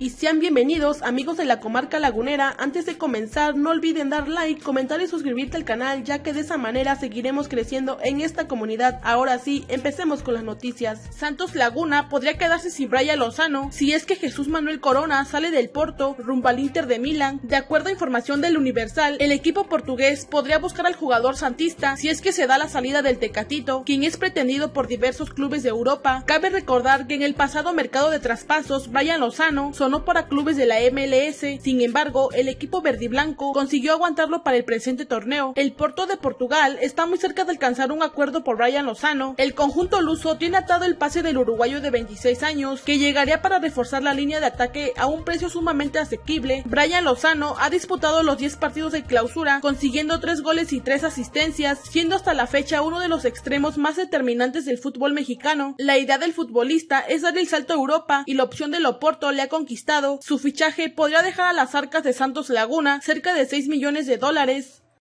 y sean bienvenidos amigos de la comarca lagunera. Antes de comenzar no olviden dar like, comentar y suscribirte al canal ya que de esa manera seguiremos creciendo en esta comunidad. Ahora sí, empecemos con las noticias. Santos Laguna podría quedarse sin Brian Lozano si es que Jesús Manuel Corona sale del Porto rumbo al Inter de Milán. De acuerdo a información del Universal, el equipo portugués podría buscar al jugador santista si es que se da la salida del Tecatito, quien es pretendido por diversos clubes de Europa. Cabe recordar que en el pasado mercado de traspasos, Brian Lozano no para clubes de la MLS, sin embargo, el equipo verdiblanco consiguió aguantarlo para el presente torneo. El Porto de Portugal está muy cerca de alcanzar un acuerdo por Brian Lozano. El conjunto luso tiene atado el pase del uruguayo de 26 años, que llegaría para reforzar la línea de ataque a un precio sumamente asequible. Brian Lozano ha disputado los 10 partidos de clausura, consiguiendo 3 goles y 3 asistencias, siendo hasta la fecha uno de los extremos más determinantes del fútbol mexicano. La idea del futbolista es dar el salto a Europa y la opción del Oporto le ha su fichaje podría dejar a las arcas de Santos Laguna cerca de 6 millones de dólares.